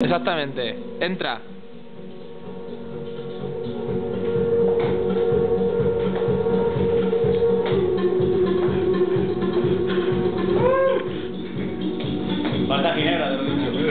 Exactamente. Entra. Falta ginebra, te lo he